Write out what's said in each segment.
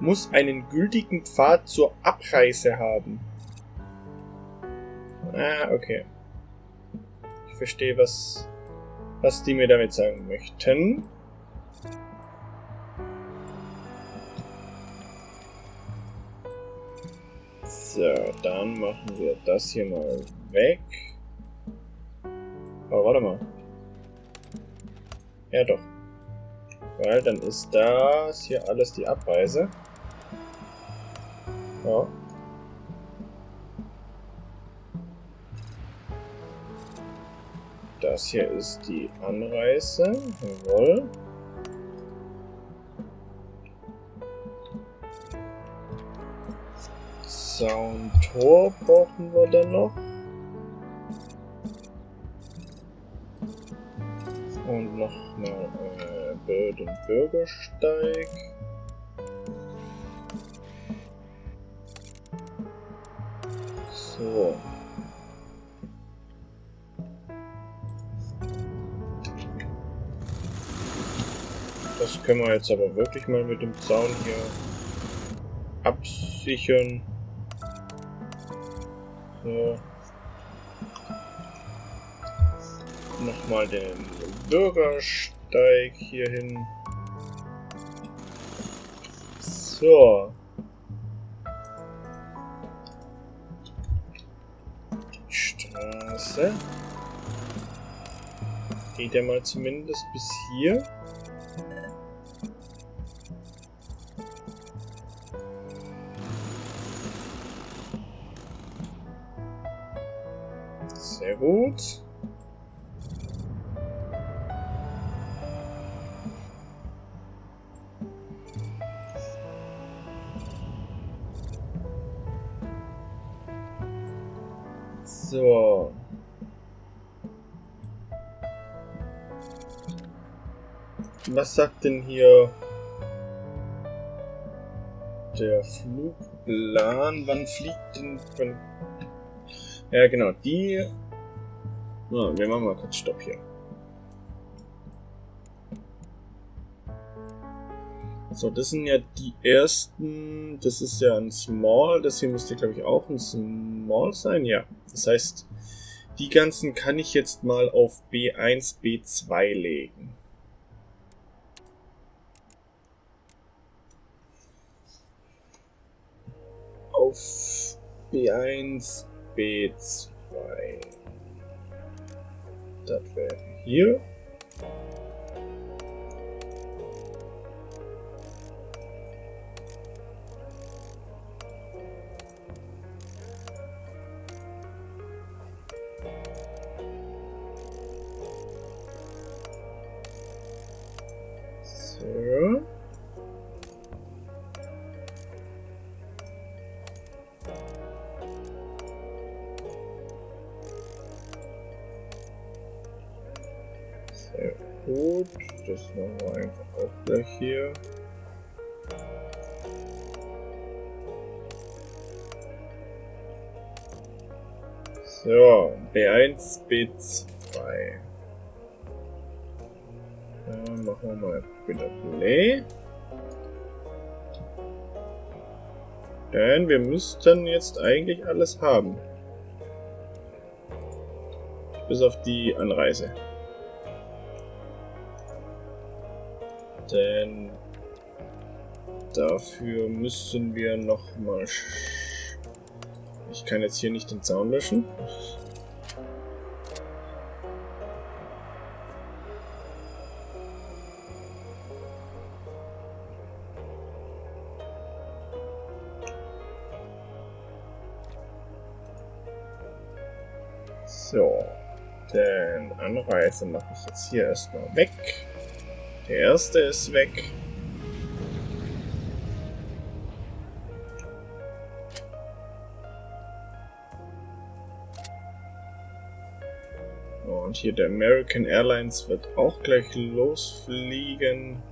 muss einen gültigen Pfad zur Abreise haben. Ah, okay. Ich verstehe, was, was die mir damit sagen möchten. So, dann machen wir das hier mal weg. Aber warte mal. Ja doch. Weil dann ist das hier alles die Abreise. Ja. Das hier ist die Anreise. Jawohl. Zaun-Tor brauchen wir dann noch. Und nochmal äh, Bild- und Bürgersteig. So. Das können wir jetzt aber wirklich mal mit dem Zaun hier absichern. So. Nochmal den Bürgersteig hier hin. So. Straße. Geht ja mal zumindest bis hier. Sehr gut. Was sagt denn hier der Flugplan? Wann fliegt denn... Wann ja, genau, die... Oh, wir machen mal kurz Stopp hier. So, das sind ja die ersten... Das ist ja ein Small. Das hier müsste, glaube ich, auch ein Small sein. Ja, das heißt, die ganzen kann ich jetzt mal auf B1, B2 legen. Auf B1, B2. Das wäre hier. Sehr gut. Das machen wir einfach auch gleich hier. So, B1, B2. Dann machen wir mal wieder Play. Denn wir müssten jetzt eigentlich alles haben. Bis auf die Anreise. Denn dafür müssen wir noch mal... Ich kann jetzt hier nicht den Zaun löschen. So, den Anreise mache ich jetzt hier erstmal weg. Der erste ist weg. Und hier der American Airlines wird auch gleich losfliegen.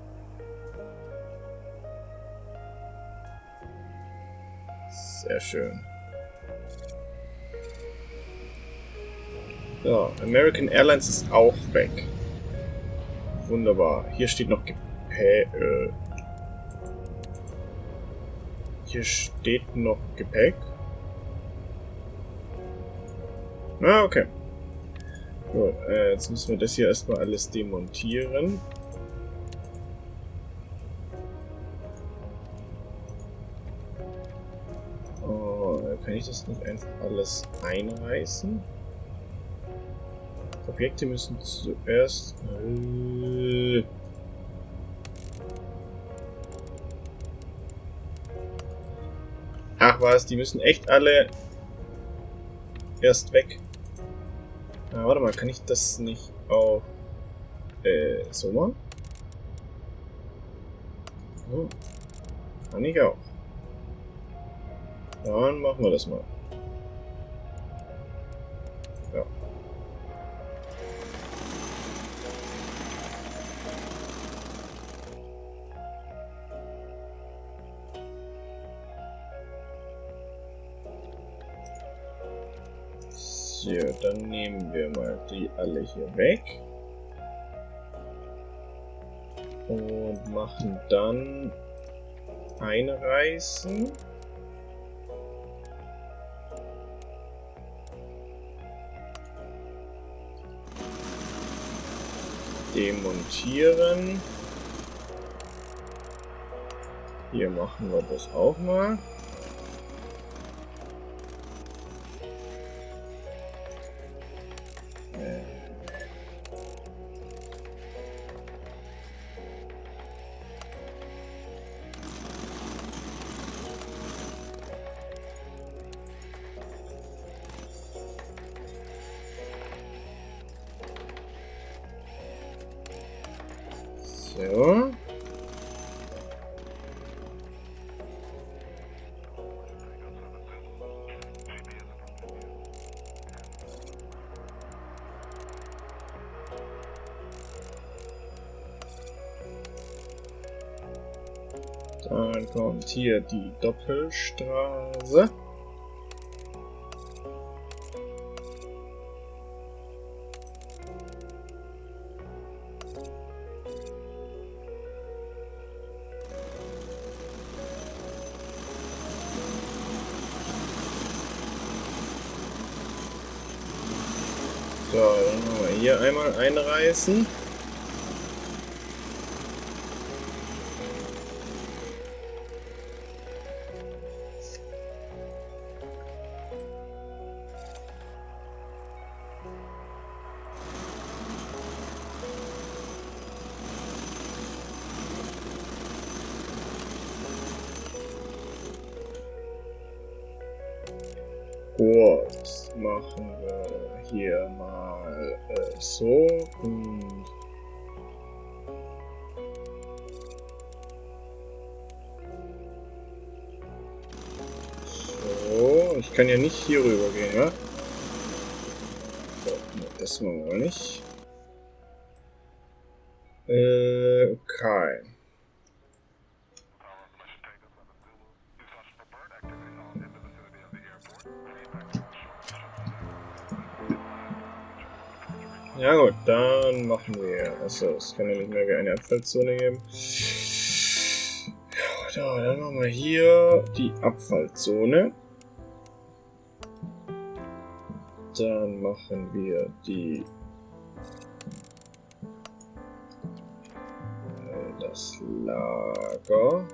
Sehr schön. So, American Airlines ist auch weg. Wunderbar. Hier steht noch Gepäck. Äh Hier steht noch Gepäck. Ah, okay. Gut, äh, jetzt müssen wir das hier erstmal alles demontieren. Oh, kann ich das nicht einfach alles einreißen? Objekte müssen zuerst... Äh, Ach was, die müssen echt alle erst weg. Ah, warte mal, kann ich das nicht auch äh, so machen? Oh, kann ich auch. Dann machen wir das mal. Ja. So, dann nehmen wir mal die alle hier weg. Und machen dann einreißen. Demontieren. Hier machen wir das auch mal. So. Dann kommt hier die Doppelstraße. So, hier einmal einreißen. Hier rüber gehen, ja? So, das machen wir nicht. Äh, okay. Ja gut, dann machen wir. Achso, es kann ja nicht mehr wie eine Abfallzone geben. Ja, dann machen wir hier die Abfallzone. Dann machen wir die äh, das Lager.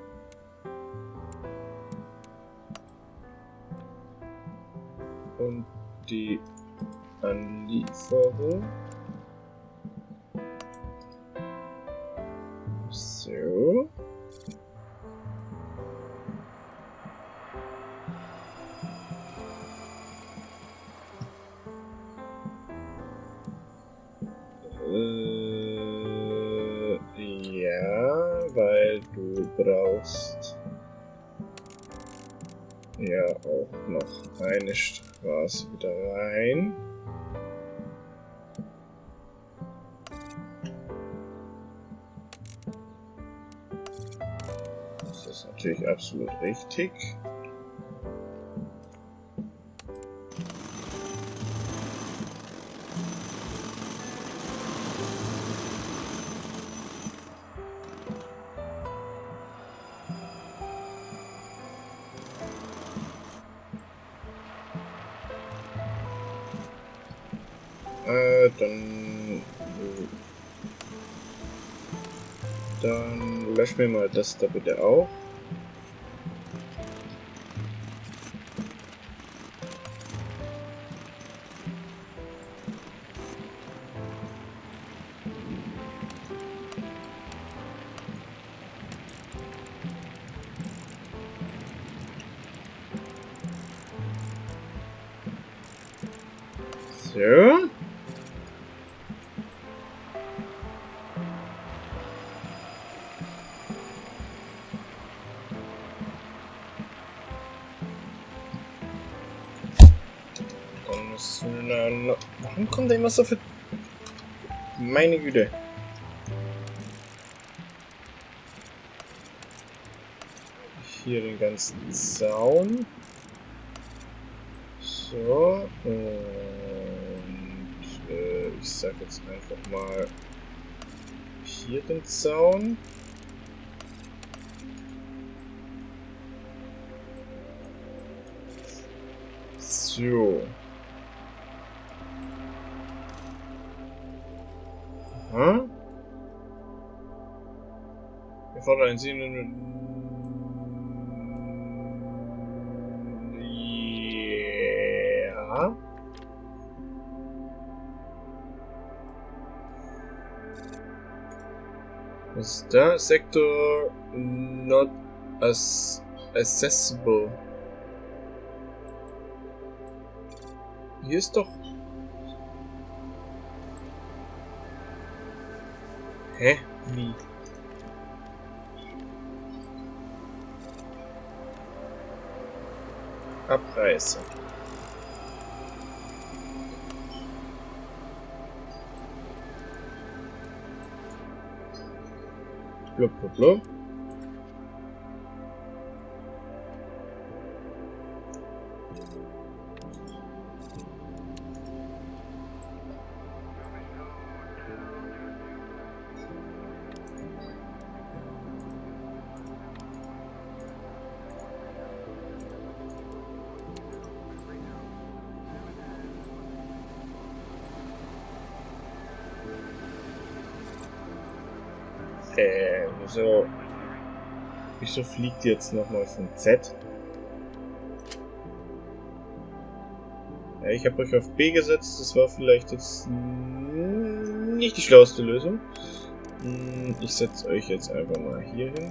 Und die Anlieferung. So. Eine Straße wieder rein. Das ist natürlich absolut richtig. Äh, dann... Dann löschen wir mal das da bitte auch. Noch... Warum kommt da immer so viel... Meine Güte. Hier den ganzen Zaun. So. Und äh, ich sag jetzt einfach mal hier den Zaun. So. Aha. Wir fordern einen sehenden... Ja. Was ist da? Sektor not as accessible. Hier ist doch... Hä? Wie? Abreise. Blub, blub, blub. Äh, wieso... Fliegt jetzt nochmal von Z? Ja, ich habe euch auf B gesetzt, das war vielleicht jetzt nicht die schlauste Lösung. Hm, ich setze euch jetzt einfach mal hier hin.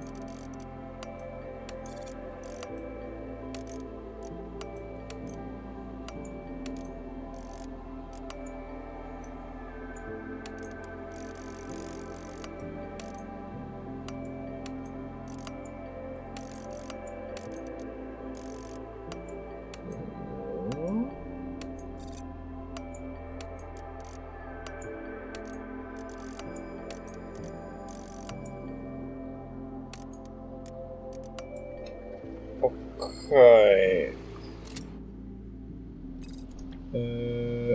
Okay. Äh,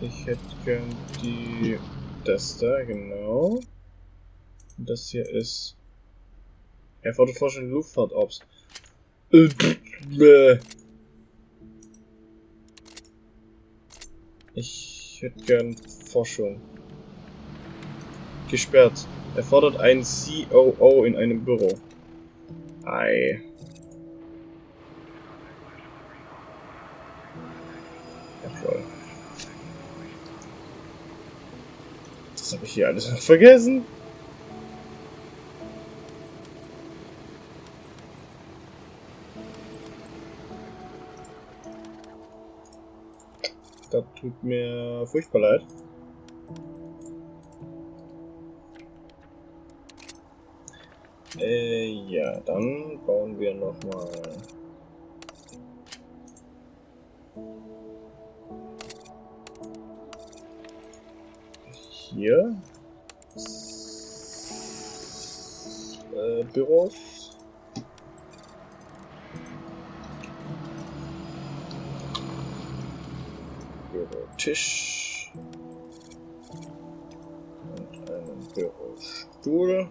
ich hätte gern die... Das da, genau. Und das hier ist... Erfordert Forschung Luftfahrtops. Äh, bäh. Ich hätte gern Forschung. Gesperrt. Erfordert ein COO in einem Büro. Ei. Hier alles noch vergessen. Das tut mir furchtbar leid. Äh, ja, dann bauen wir nochmal hier äh, Büros. Bürotisch und einen Bürostuhl.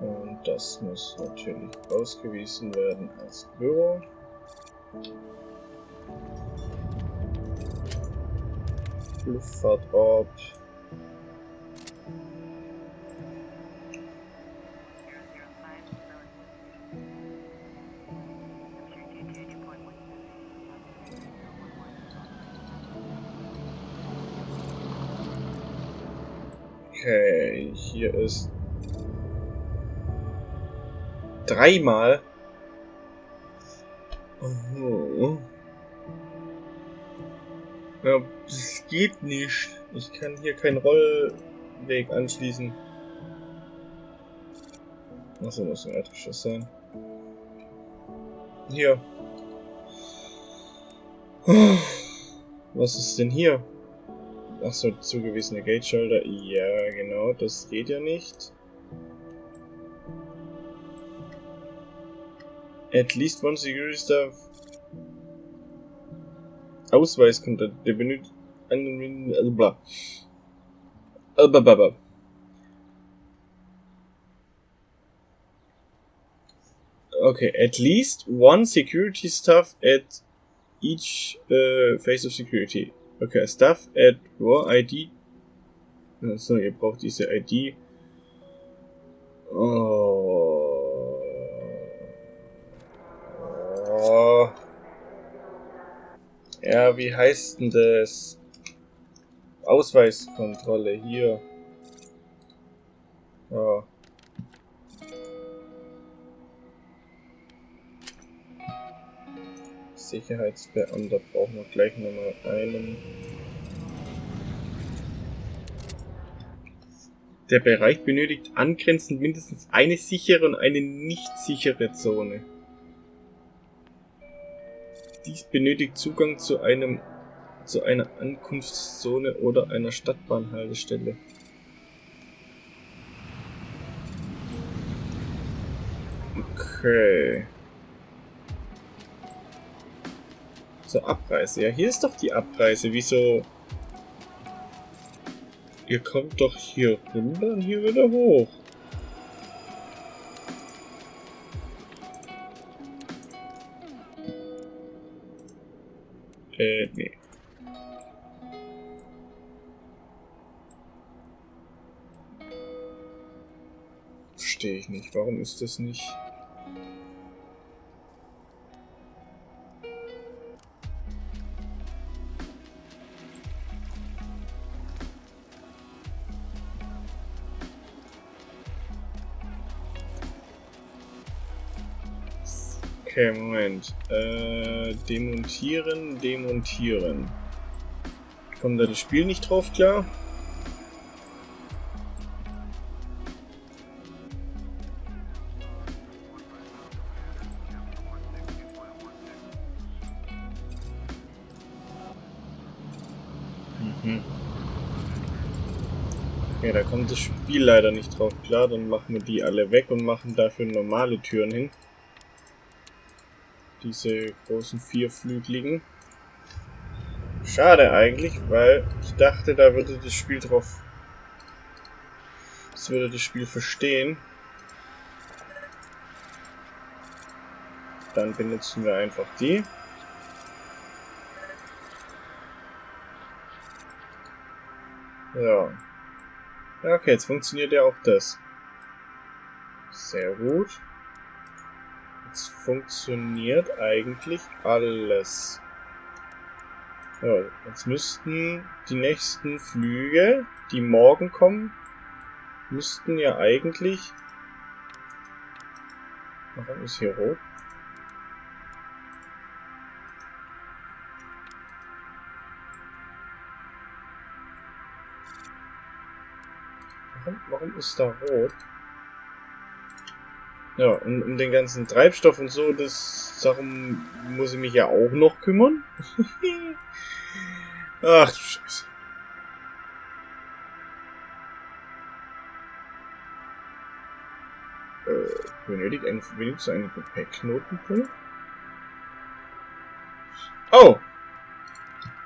Und das muss natürlich ausgewiesen werden als Büro. Luftfahrtorb. Okay, hier ist dreimal. Oh. Ja, geht nicht. Ich kann hier keinen Rollweg anschließen. Achso, muss ein Erdgeschoss sein. Hier. Was ist denn hier? Achso, zugewiesene Gate Shoulder. Ja, genau, das geht ja nicht. At least one security staff. Ausweis kommt. Der benötigt Okay, at least one security staff at each uh, phase of security. Okay, staff at War ID. So, ihr braucht diese ID. Oh. oh. Ja, wie heißt denn? Ausweiskontrolle hier. Oh. Sicherheitsbeamter brauchen wir gleich nochmal einen. Der Bereich benötigt angrenzend mindestens eine sichere und eine nicht sichere Zone. Dies benötigt Zugang zu einem zu einer Ankunftszone oder einer Stadtbahnhaltestelle. Okay. zur Abreise. Ja, hier ist doch die Abreise. Wieso? Ihr kommt doch hier runter und hier wieder hoch. Äh, nee. Verstehe ich nicht. Warum ist das nicht... Okay, Moment. Äh, demontieren, demontieren. Kommt da das Spiel nicht drauf klar? Mhm. Okay, da kommt das Spiel leider nicht drauf klar. Dann machen wir die alle weg und machen dafür normale Türen hin diese großen vierflügeligen. Schade eigentlich, weil ich dachte, da würde das Spiel drauf... Das würde das Spiel verstehen. Dann benutzen wir einfach die. Ja. Ja, okay, jetzt funktioniert ja auch das. Sehr gut. Jetzt funktioniert eigentlich alles. Ja, jetzt müssten die nächsten Flüge, die morgen kommen, müssten ja eigentlich... Warum ist hier rot? Warum, warum ist da rot? Ja, und um den ganzen Treibstoff und so, das darum muss ich mich ja auch noch kümmern. Ach du Scheiße. Äh, benötigt ein, wenigstens einen Gepäckknotenpunkt? Oh!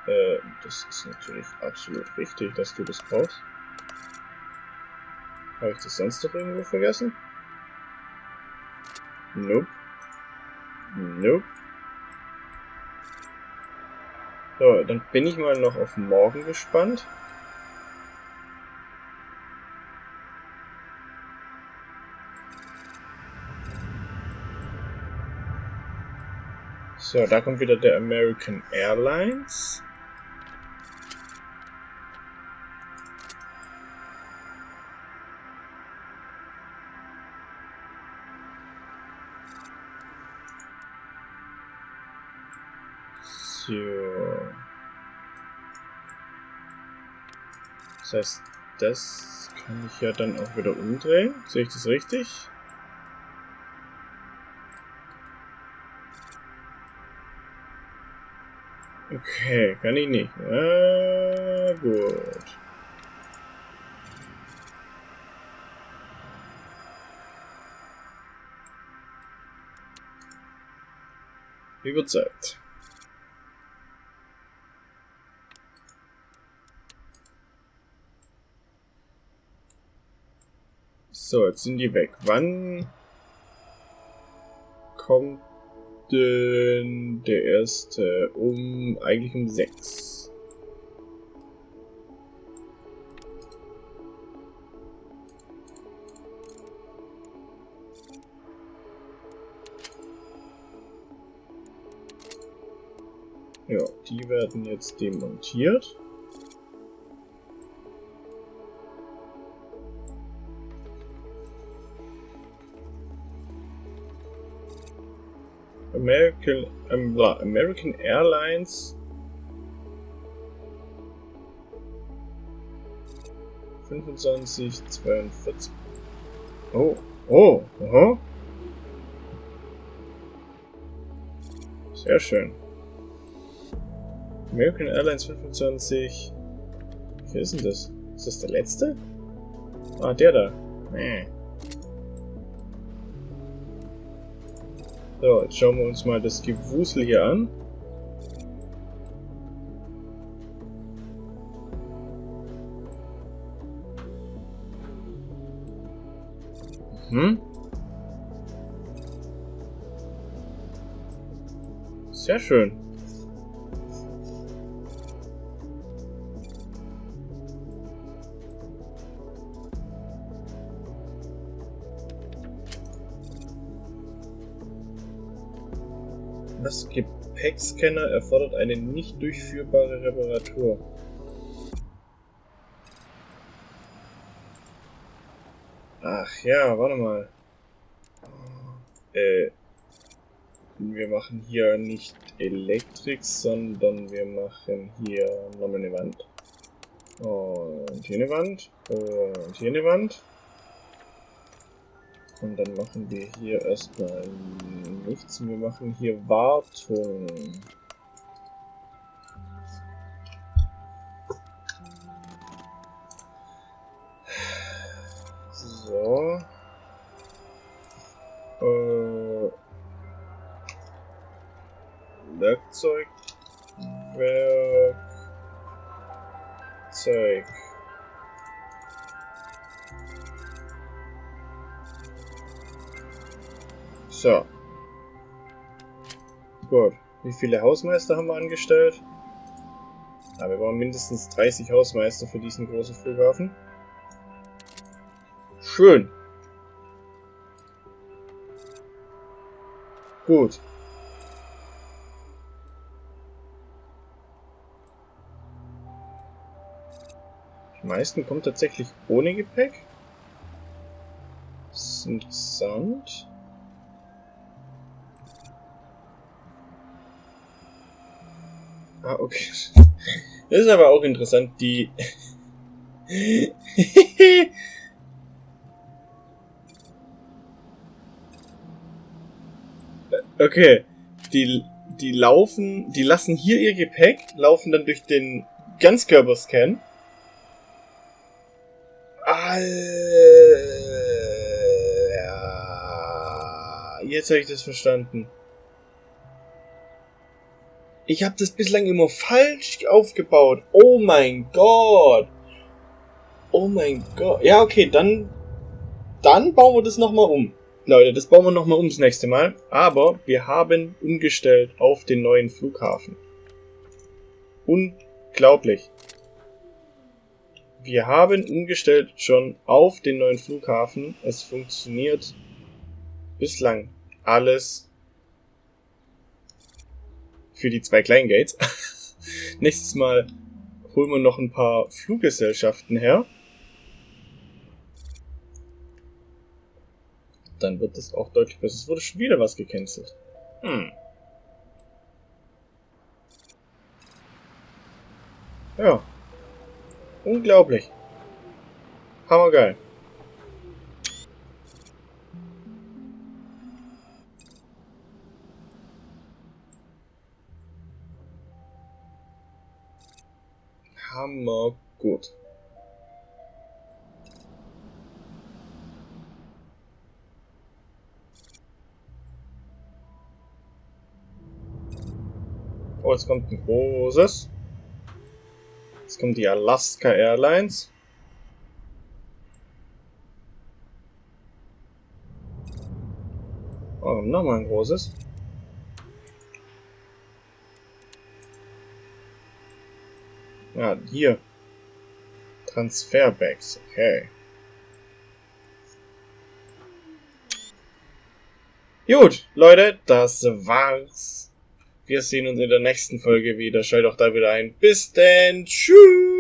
Äh, das ist natürlich absolut richtig, dass du das brauchst. Habe ich das sonst noch irgendwo vergessen? Nope. Nope. So, dann bin ich mal noch auf morgen gespannt. So, da kommt wieder der American Airlines. Das heißt, das kann ich ja dann auch wieder umdrehen. Sehe ich das richtig? Okay, kann ich nicht. Ah, gut. Überzeugt. So, jetzt sind die weg. Wann kommt denn der erste? Um, eigentlich um sechs. Ja, die werden jetzt demontiert. American, ähm, American Airlines fünfundzwanzig zweiundvierzig. Oh, oh, aha. Sehr schön. American Airlines 25. Wer ist denn das? Ist das der letzte? Ah, der da. Nee. So, jetzt schauen wir uns mal das Gewusel hier an. Hm? Sehr schön. Gepäckscanner erfordert eine nicht durchführbare Reparatur. Ach ja, warte mal. Äh, wir machen hier nicht Elektrik, sondern wir machen hier nochmal eine Wand. Und hier eine Wand. Und hier eine Wand. Und dann machen wir hier erstmal nichts. Wir machen hier Wartung. So. Äh, Werkzeug. Wie viele Hausmeister haben wir angestellt? Ja, wir brauchen mindestens 30 Hausmeister für diesen großen Flughafen. Schön. Gut. Die meisten kommen tatsächlich ohne Gepäck. Das ist interessant. Ah, okay. Das ist aber auch interessant, die... okay. Die, die laufen, die lassen hier ihr Gepäck, laufen dann durch den Ganzkörperscan. Alter. Jetzt habe ich das verstanden. Ich habe das bislang immer falsch aufgebaut. Oh mein Gott. Oh mein Gott. Ja, okay, dann, dann bauen wir das nochmal um. Leute, das bauen wir nochmal um das nächste Mal. Aber wir haben umgestellt auf den neuen Flughafen. Unglaublich. Wir haben umgestellt schon auf den neuen Flughafen. Es funktioniert bislang alles für die zwei kleinen Gates. Nächstes Mal holen wir noch ein paar Fluggesellschaften her. Dann wird es auch deutlich besser. Es wurde schon wieder was gecancelt. Hm. Ja. Unglaublich. Hammergeil. Hammer gut. Oh, jetzt kommt ein großes. Jetzt kommt die Alaska Airlines. Oh, nochmal ein großes. Ja, hier. Transferbags, okay. Gut, Leute, das war's. Wir sehen uns in der nächsten Folge wieder. Schaltet auch da wieder ein. Bis denn. Tschüss.